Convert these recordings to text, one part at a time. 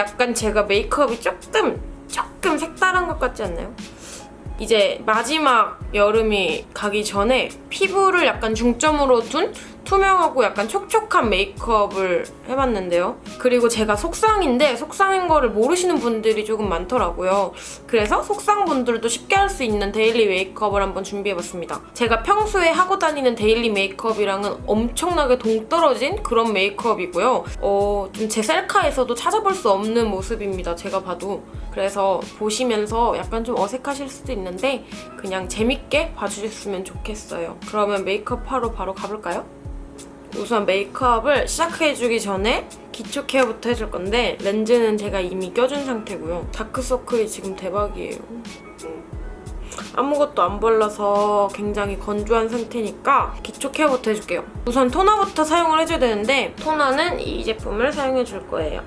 약간 제가 메이크업이 조금 조금 색다른 것 같지 않나요? 이제 마지막 여름이 가기 전에 피부를 약간 중점으로 둔 투명하고 약간 촉촉한 메이크업을 해봤는데요. 그리고 제가 속쌍인데 속쌍인 거를 모르시는 분들이 조금 많더라고요. 그래서 속쌍 분들도 쉽게 할 수 있는 daily 메이크업을 한번 준비해봤습니다. 제가 평소에 하고 다니는 daily 메이크업이랑은 엄청나게 동떨어진 그런 메이크업이고요. 어, 좀 제 셀카에서도 찾아볼 수 없는 모습입니다. 제가 봐도. 그래서 보시면서 약간 좀 어색하실 수도 있는데 그냥 재밌게 봐주셨으면 좋겠어요. 그러면 메이크업 하러 바로 가볼까요? 우선 메이크업을 시작해주기 전에 기초 케어부터 해줄 건데 렌즈는 제가 이미 껴준 상태고요. 다크서클이 지금 대박이에요. 아무것도 안 발라서 굉장히 건조한 상태니까 기초 케어부터 해줄게요. 우선 토너부터 사용을 해줘야 되는데 토너는 이 제품을 사용해줄 거예요.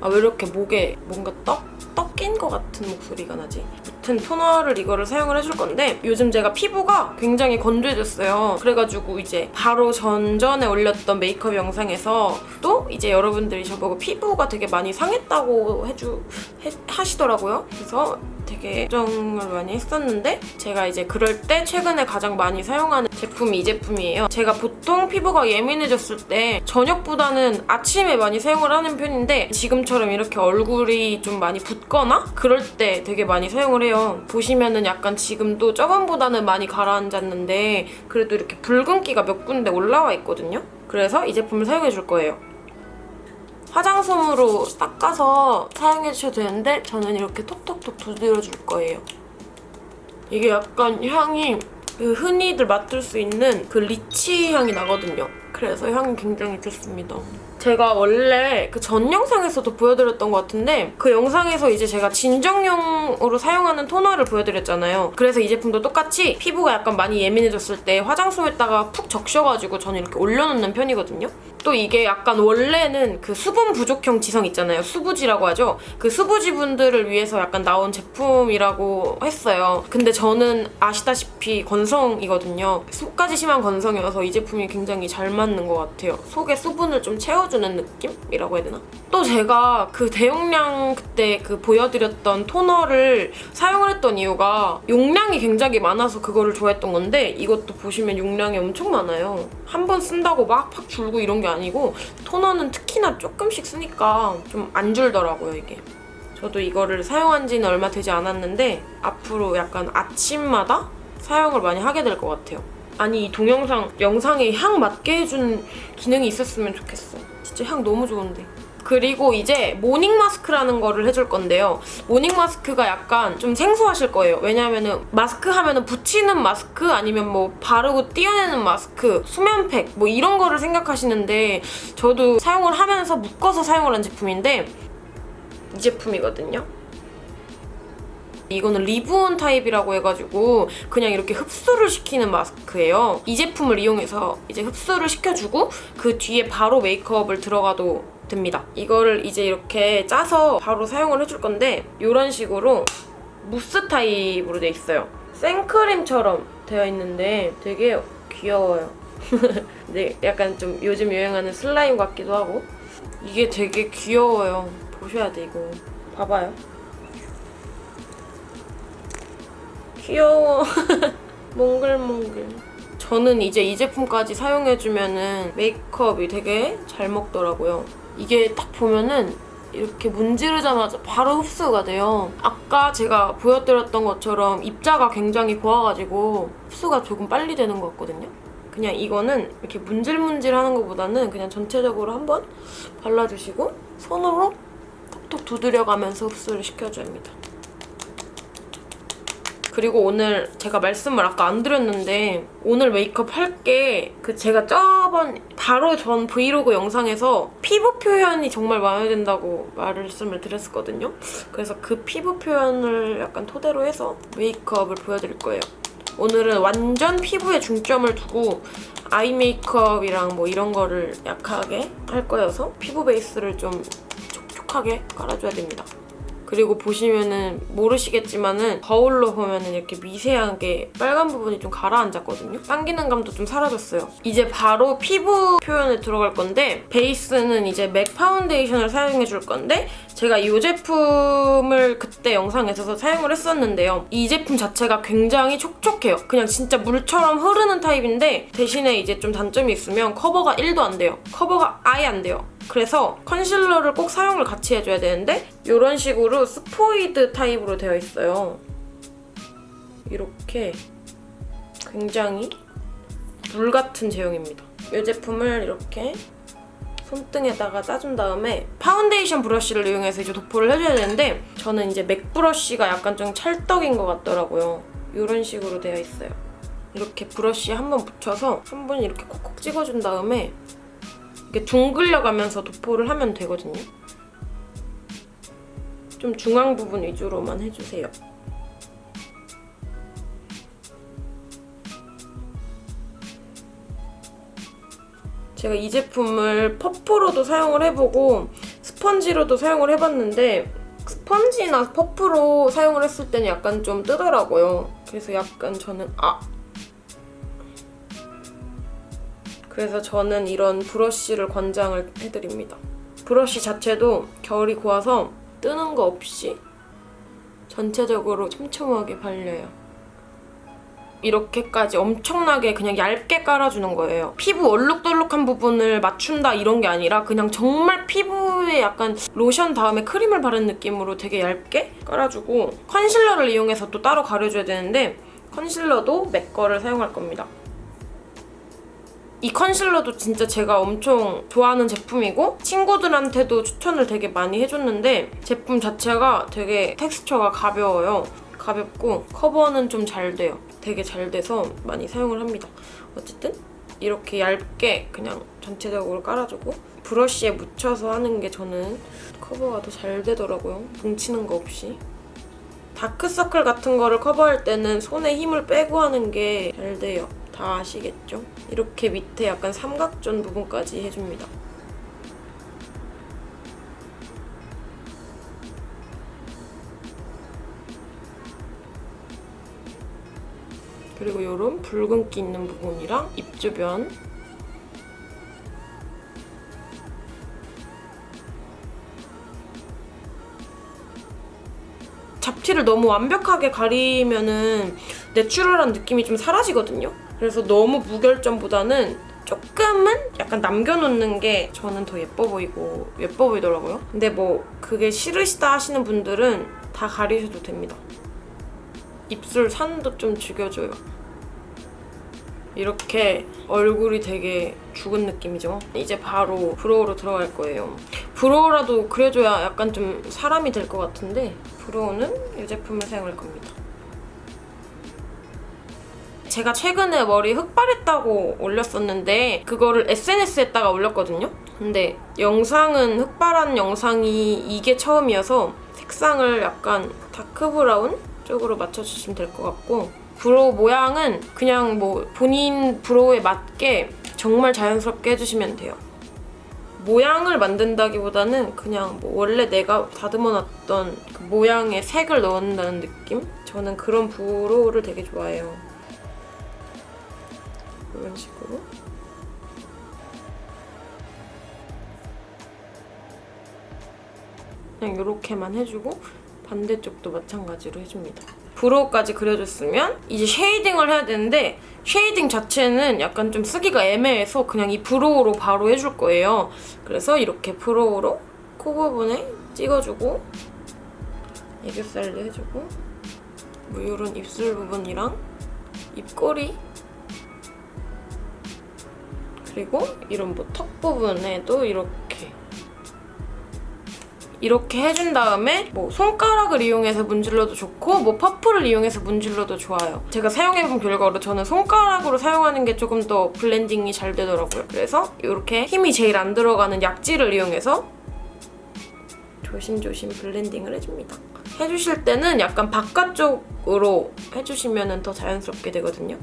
아 왜 이렇게 목에 뭔가 떡? 떡 낀 것 같은 목소리가 나지? 아무튼 토너를 이거를 사용을 해줄 건데 요즘 제가 피부가 굉장히 건조해졌어요. 그래가지고 이제 바로 전전에 올렸던 메이크업 영상에서 또 이제 여러분들이 저보고 피부가 되게 많이 상했다고 해주 해, 하시더라고요. 그래서 되게 걱정을 많이 했었는데 제가 이제 그럴 때 최근에 가장 많이 사용하는 제품이 이 제품이에요. 제가 보통 피부가 예민해졌을 때 저녁보다는 아침에 많이 사용을 하는 편인데 지금처럼 이렇게 얼굴이 좀 많이 붓거나 그럴 때 되게 많이 사용을 해요. 보시면은 약간 지금도 저번보다는 많이 가라앉았는데 그래도 이렇게 붉은기가 몇 군데 올라와 있거든요. 그래서 이 제품을 사용해 줄 거예요. 화장솜으로 닦아서 사용해주셔도 되는데 저는 이렇게 톡톡톡 두드려줄 거예요. 이게 약간 향이 그 흔히들 맡을 수 있는 그 리치 향이 나거든요. 그래서 향이 굉장히 좋습니다. 제가 원래 그 전 영상에서도 보여드렸던 것 같은데 그 영상에서 이제 제가 진정용으로 사용하는 토너를 보여드렸잖아요. 그래서 이 제품도 똑같이 피부가 약간 많이 예민해졌을 때 화장솜에다가 푹 적셔가지고 저는 이렇게 올려놓는 편이거든요. 또 이게 약간 원래는 그 수분 부족형 지성 있잖아요. 수부지라고 하죠. 그 수부지 분들을 위해서 약간 나온 제품이라고 했어요. 근데 저는 아시다시피 건성이거든요. 속까지 심한 건성이어서 이 제품이 굉장히 잘 맞는 것 같아요. 속에 수분을 좀 채워 주는 느낌이라고 해야 되나? 또 제가 그 대용량 그때 그 보여드렸던 토너를 사용을 했던 이유가 용량이 굉장히 많아서 그거를 좋아했던 건데 이것도 보시면 용량이 엄청 많아요. 한 번 쓴다고 막 팍 줄고 이런 게 아니고 토너는 특히나 조금씩 쓰니까 좀 안 줄더라고요, 이게. 저도 이거를 사용한 지는 얼마 되지 않았는데 앞으로 약간 아침마다 사용을 많이 하게 될 것 같아요. 아니 이 동영상 영상에 향 맡게 해준 기능이 있었으면 좋겠어. 진짜 향 너무 좋은데. 그리고 이제 morning 마스크라는 거를 해줄 건데요. morning 마스크가 약간 좀 생소하실 거예요. 왜냐면은 마스크 하면은 붙이는 마스크 아니면 뭐 바르고 띄어내는 마스크, 수면팩 뭐 이런 거를 생각하시는데 저도 사용을 하면서 묶어서 사용을 한 제품인데 이 제품이거든요. 이거는 leave-on 타입이라고 해가지고 그냥 이렇게 흡수를 시키는 마스크예요. 이 제품을 이용해서 이제 흡수를 시켜주고 그 뒤에 바로 메이크업을 들어가도 됩니다. 이거를 이제 이렇게 짜서 바로 사용을 해줄 건데 이런 식으로 무스 타입으로 돼 있어요. 생크림처럼 되어 있는데 되게 귀여워요. 근데 약간 좀 요즘 유행하는 슬라임 같기도 하고 이게 되게 귀여워요. 보셔야 돼 이거. 봐봐요. 귀여워. 몽글몽글. 저는 이제 이 제품까지 사용해주면은 메이크업이 되게 잘 먹더라고요. 이게 딱 보면은 이렇게 문지르자마자 바로 흡수가 돼요. 아까 제가 보여드렸던 것처럼 입자가 굉장히 고와가지고 흡수가 조금 빨리 되는 것 같거든요. 그냥 이거는 이렇게 문질문질 하는 것보다는 그냥 전체적으로 한번 발라주시고 손으로 톡톡 두드려가면서 흡수를 시켜줘야 합니다. 그리고 오늘 제가 말씀을 아까 안 드렸는데 오늘 메이크업 할 게 그 제가 저번 바로 전 브이로그 영상에서 피부 표현이 정말 마음에 든다고 말씀을 드렸었거든요. 그래서 그 피부 표현을 약간 토대로 해서 메이크업을 보여드릴 거예요. 오늘은 완전 피부에 중점을 두고 eye 메이크업이랑 뭐 이런 거를 약하게 할 거여서 피부 베이스를 좀 촉촉하게 깔아줘야 됩니다. 그리고 보시면은 모르시겠지만은 거울로 보면은 이렇게 미세하게 빨간 부분이 좀 가라앉았거든요. 당기는 감도 좀 사라졌어요. 이제 바로 피부 표현에 들어갈 건데 베이스는 이제 맥 파운데이션을 사용해 줄 건데 제가 이 제품을 그때 영상에서 사용을 했었는데요. 이 제품 자체가 굉장히 촉촉해요. 그냥 진짜 물처럼 흐르는 타입인데 대신에 이제 좀 단점이 있으면 커버가 1도 안 돼요. 커버가 아예 안 돼요. 그래서 컨실러를 꼭 사용을 같이 해줘야 되는데 이런 식으로 스포이드 타입으로 되어 있어요. 이렇게 굉장히 물 같은 제형입니다. 이 제품을 이렇게 손등에다가 짜준 다음에 파운데이션 브러쉬를 이용해서 이제 도포를 해줘야 되는데 저는 이제 맥 브러쉬가 약간 좀 찰떡인 것 같더라고요. 이런 식으로 되어 있어요. 이렇게 브러쉬 한번 묻혀서 한 번 이렇게 콕콕 찍어준 다음에 이렇게 둥글려 가면서 도포를 하면 되거든요. 좀 중앙 부분 위주로만 해주세요. 제가 이 제품을 퍼프로도 사용을 해보고 스펀지로도 사용을 해봤는데 스펀지나 퍼프로 사용을 했을 때는 약간 좀 뜨더라고요. 그래서 약간 저는 아 그래서 저는 이런 브러쉬를 권장을 해드립니다. 브러쉬 자체도 결이 고와서 뜨는 거 없이 전체적으로 촘촘하게 발려요. 이렇게까지 엄청나게 그냥 얇게 깔아주는 거예요. 피부 얼룩덜룩한 부분을 맞춘다 이런 게 아니라 그냥 정말 피부에 약간 로션 다음에 크림을 바른 느낌으로 되게 얇게 깔아주고 컨실러를 이용해서 또 따로 가려줘야 되는데 컨실러도 맥 거를 사용할 겁니다. 이 컨실러도 진짜 제가 엄청 좋아하는 제품이고 친구들한테도 추천을 되게 많이 해줬는데 제품 자체가 되게 텍스처가 가벼워요. 가볍고 커버는 좀 잘 돼요. 되게 잘 돼서 많이 사용을 합니다. 어쨌든 이렇게 얇게 그냥 전체적으로 깔아주고 브러쉬에 묻혀서 하는 게 저는 커버가 더 잘 되더라고요. 뭉치는 거 없이. 다크서클 같은 거를 커버할 때는 손에 힘을 빼고 하는 게 잘 돼요. 다 아시겠죠? 이렇게 밑에 약간 삼각존 부분까지 해줍니다. 그리고 이런 붉은기 있는 부분이랑 입 주변 잡티를 너무 완벽하게 가리면은 내추럴한 느낌이 좀 사라지거든요. 그래서 너무 무결점보다는 조금은 약간 남겨놓는 게 저는 더 예뻐 보이고 예뻐 보이더라고요. 근데 뭐 그게 싫으시다 하시는 분들은 다 가리셔도 됩니다. 입술 산도 좀 죽여줘요. 이렇게 얼굴이 되게 죽은 느낌이죠? 이제 바로 브로우로 들어갈 거예요. brow라도 그려줘야 약간 좀 사람이 될 것 같은데 brow는 이 제품을 사용할 겁니다. 제가 최근에 머리 흑발했다고 올렸었는데 그거를 SNS에다가 올렸거든요? 근데 영상은 흑발한 영상이 이게 처음이어서 색상을 약간 dark brown 쪽으로 맞춰주시면 될 것 같고 brow 모양은 그냥 뭐 본인 brow에 맞게 정말 자연스럽게 해주시면 돼요. 모양을 만든다기보다는 그냥 뭐 원래 내가 다듬어놨던 그 모양의 색을 넣는다는 느낌? 저는 그런 brow를 되게 좋아해요. 이런 식으로. 그냥 이렇게만 해주고 반대쪽도 마찬가지로 해줍니다. brow까지 그려줬으면 이제 shading을 해야 되는데 shading 자체는 약간 좀 쓰기가 애매해서 그냥 이 brow로 바로 해줄 거예요. 그래서 이렇게 brow로 코 부분에 찍어주고 애교살도 해주고 뭐 이런 입술 부분이랑 입꼬리 그리고 이런 뭐 턱 부분에도 이렇게 이렇게 해준 다음에 뭐 손가락을 이용해서 문질러도 좋고 뭐 퍼프를 이용해서 문질러도 좋아요. 제가 사용해본 결과로 저는 손가락으로 사용하는 게 조금 더 블렌딩이 잘 되더라고요. 그래서 이렇게 힘이 제일 안 들어가는 약지를 이용해서 조심조심 블렌딩을 해줍니다. 해주실 때는 약간 바깥쪽으로 해주시면 더 자연스럽게 되거든요.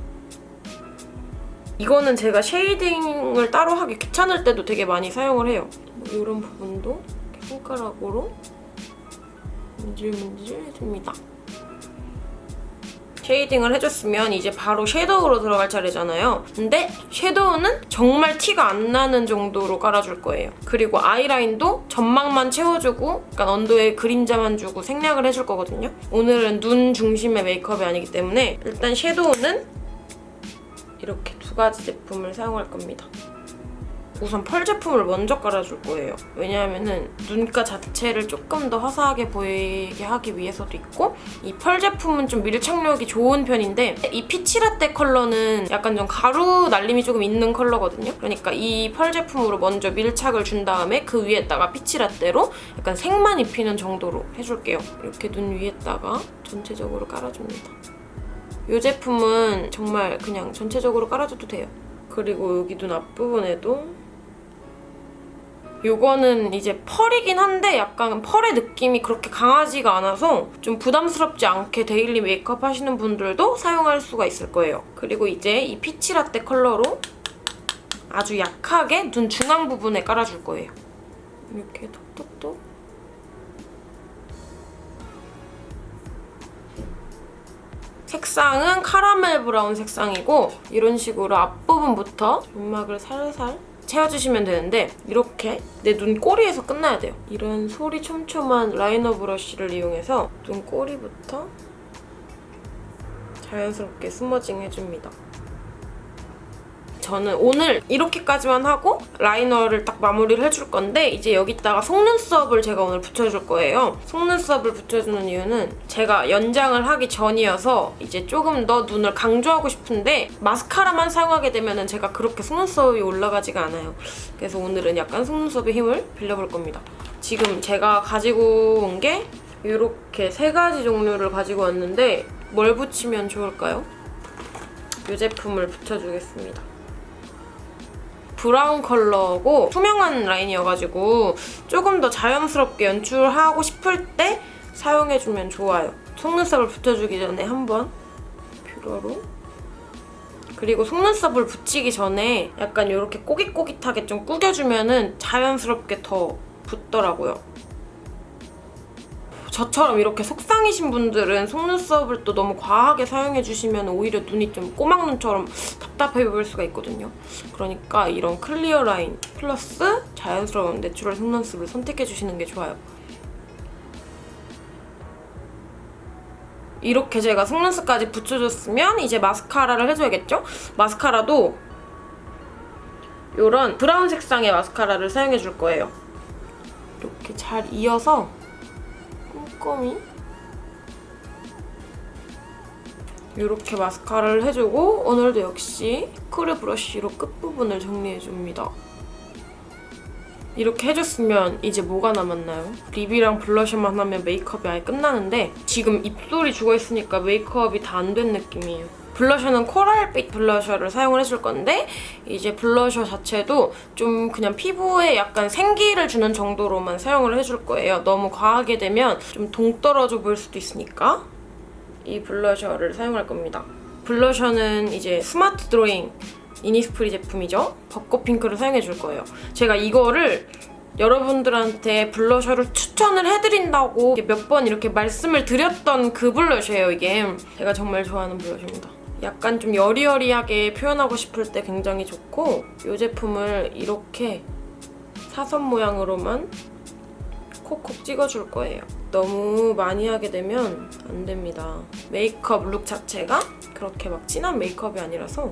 이거는 제가 shading을 따로 하기 귀찮을 때도 되게 많이 사용을 해요. 뭐 이런 부분도 손가락으로 문질문질 해줍니다. shading을 해줬으면 이제 바로 섀도우로 들어갈 차례잖아요. 근데 섀도우는 정말 티가 안 나는 정도로 깔아줄 거예요. 그리고 아이라인도 점막만 채워주고 약간 언더에 그림자만 주고 생략을 해줄 거거든요. 오늘은 눈 중심의 메이크업이 아니기 때문에 일단 섀도우는 이렇게 두 가지 제품을 사용할 겁니다. 우선 펄 제품을 먼저 깔아줄 거예요. 왜냐하면 은 눈가 자체를 조금 더 화사하게 보이게 하기 위해서도 있고 이 펄 제품은 좀 밀착력이 좋은 편인데 이 피치라떼 컬러는 약간 좀 가루 날림이 조금 있는 컬러거든요. 그러니까 이 펄 제품으로 먼저 밀착을 준 다음에 그 위에다가 피치라떼로 약간 색만 입히는 정도로 해줄게요. 이렇게 눈 위에다가 전체적으로 깔아줍니다. 이 제품은 정말 그냥 전체적으로 깔아줘도 돼요. 그리고 여기 눈 앞부분에도 요거는 이제 펄이긴 한데 약간 펄의 느낌이 그렇게 강하지가 않아서 좀 부담스럽지 않게 데일리 메이크업 하시는 분들도 사용할 수가 있을 거예요. 그리고 이제 이 Peach Latte 컬러로 아주 약하게 눈 중앙 부분에 깔아줄 거예요. 이렇게 톡톡톡 색상은 카라멜 브라운 색상이고 이런 식으로 앞부분부터 점막을 살살 채워주시면 되는데 이렇게 내 눈 꼬리에서 끝나야 돼요. 이런 솔이 촘촘한 라이너 브러쉬를 이용해서 눈 꼬리부터 자연스럽게 smudging 해줍니다. 저는 오늘 이렇게까지만 하고 라이너를 딱 마무리를 해줄 건데 이제 여기다가 속눈썹을 제가 오늘 붙여줄 거예요. 속눈썹을 붙여주는 이유는 제가 연장을 하기 전이어서 이제 조금 더 눈을 강조하고 싶은데 마스카라만 사용하게 되면 제가 그렇게 속눈썹이 올라가지가 않아요. 그래서 오늘은 약간 속눈썹의 힘을 빌려볼 겁니다. 지금 제가 가지고 온 게 이렇게 세 가지 종류를 가지고 왔는데 뭘 붙이면 좋을까요? 이 제품을 붙여주겠습니다. 브라운 컬러고 투명한 라인이어가지고 조금 더 자연스럽게 연출하고 싶을 때 사용해주면 좋아요. 속눈썹을 붙여주기 전에 한번 뷰러로 그리고 속눈썹을 붙이기 전에 약간 이렇게 꼬깃꼬깃하게 좀 꾸겨주면 은 자연스럽게 더 붙더라고요. 저처럼 이렇게 속쌍이신 분들은 속눈썹을 또 너무 과하게 사용해주시면 오히려 눈이 좀 꼬막눈처럼 답답해 보일 수가 있거든요. 그러니까 이런 clear line 플러스 자연스러운 natural 속눈썹을 선택해주시는 게 좋아요. 이렇게 제가 속눈썹까지 붙여줬으면 이제 마스카라를 해줘야겠죠? 마스카라도 이런 브라운 색상의 마스카라를 사용해줄 거예요. 이렇게 잘 이어서 꼼꼼히 이렇게 마스카라를 해주고 오늘도 역시 크루 브러쉬로 끝부분을 정리해줍니다. 이렇게 해줬으면 이제 뭐가 남았나요? 립이랑 블러셔만 하면 메이크업이 아예 끝나는데 지금 입술이 죽어있으니까 메이크업이 다 안 된 느낌이에요. 블러셔는 코랄빛 블러셔를 사용을 해줄 건데 이제 블러셔 자체도 좀 그냥 피부에 약간 생기를 주는 정도로만 사용을 해줄 거예요. 너무 과하게 되면 좀 동떨어져 보일 수도 있으니까 이 블러셔를 사용할 겁니다. 블러셔는 이제 스마트 드로잉 이니스프리 제품이죠. 벚꽃 핑크를 사용해줄 거예요. 제가 이거를 여러분들한테 블러셔를 추천을 해드린다고 몇 번 이렇게 말씀을 드렸던 그 블러셔예요, 이게. 제가 정말 좋아하는 블러셔입니다. 약간 좀 여리여리하게 표현하고 싶을 때 굉장히 좋고 이 제품을 이렇게 사선 모양으로만 콕콕 찍어줄 거예요. 너무 많이 하게 되면 안 됩니다. 메이크업 룩 자체가 그렇게 막 진한 메이크업이 아니라서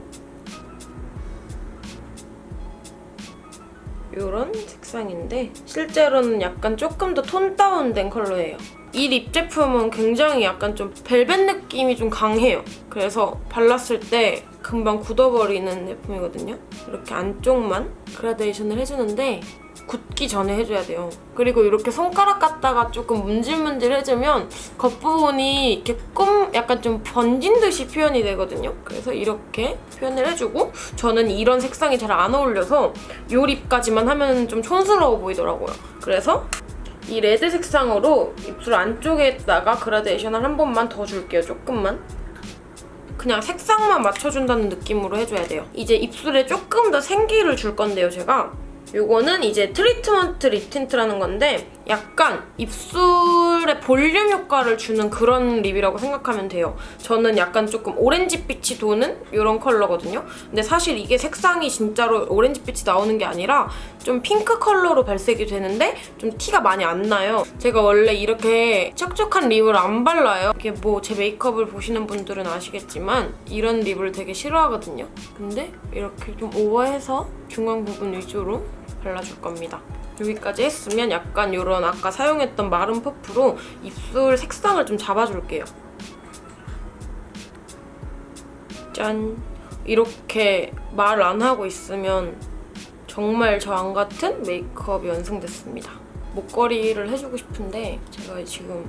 이런 색상인데 실제로는 약간 조금 더 톤 다운된 컬러예요. 이 립 제품은 굉장히 약간 좀 벨벳 느낌이 좀 강해요. 그래서 발랐을 때 금방 굳어버리는 제품이거든요. 이렇게 안쪽만 그라데이션을 해주는데 굳기 전에 해줘야 돼요. 그리고 이렇게 손가락 갖다가 조금 문질문질 해주면 겉부분이 이렇게 꿈 약간 좀 번진 듯이 표현이 되거든요. 그래서 이렇게 표현을 해주고 저는 이런 색상이 잘 안 어울려서 이 립까지만 하면 좀 촌스러워 보이더라고요. 그래서 이 레드 색상으로 입술 안쪽에다가 그라데이션을 한 번만 더 줄게요. 조금만. 그냥 색상만 맞춰준다는 느낌으로 해줘야 돼요. 이제 입술에 조금 더 생기를 줄 건데요, 제가. 요거는 이제 treatment lip tint라는 건데 약간 입술에 볼륨 효과를 주는 그런 립이라고 생각하면 돼요. 저는 약간 조금 오렌지빛이 도는 이런 컬러거든요. 근데 사실 이게 색상이 진짜로 오렌지빛이 나오는 게 아니라 좀 핑크 컬러로 발색이 되는데 좀 티가 많이 안 나요. 제가 원래 이렇게 촉촉한 립을 안 발라요. 이게 뭐 제 메이크업을 보시는 분들은 아시겠지만 이런 립을 되게 싫어하거든요. 근데 이렇게 좀 오버해서 중앙 부분 위주로 발라줄 겁니다. 여기까지 했으면 약간 이런 아까 사용했던 마른 퍼프로 입술 색상을 좀 잡아줄게요. 짠! 이렇게 말 안 하고 있으면 정말 저안 같은 메이크업이 완성됐습니다. 목걸이를 해주고 싶은데 제가 지금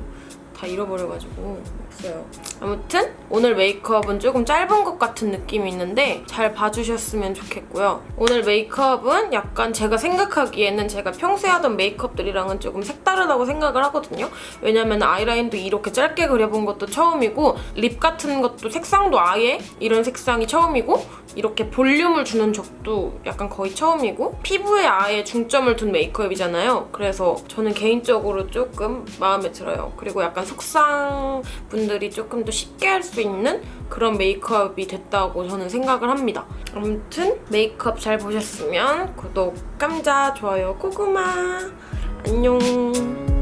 다 잃어버려가지고 없어요. 아무튼 오늘 메이크업은 조금 짧은 것 같은 느낌이 있는데 잘 봐주셨으면 좋겠고요. 오늘 메이크업은 약간 제가 생각하기에는 제가 평소에 하던 메이크업들이랑은 조금 색다르다고 생각을 하거든요. 왜냐면 아이라인도 이렇게 짧게 그려본 것도 처음이고 립 같은 것도 색상도 아예 이런 색상이 처음이고 이렇게 볼륨을 주는 적도 약간 거의 처음이고 피부에 아예 중점을 둔 메이크업이잖아요. 그래서 저는 개인적으로 조금 마음에 들어요. 그리고 약간 속상 분들이 조금 더 쉽게 할 수 있는 그런 메이크업이 됐다고 저는 생각을 합니다. 아무튼 메이크업 잘 보셨으면 구독, 감자, 좋아요, 고구마 안녕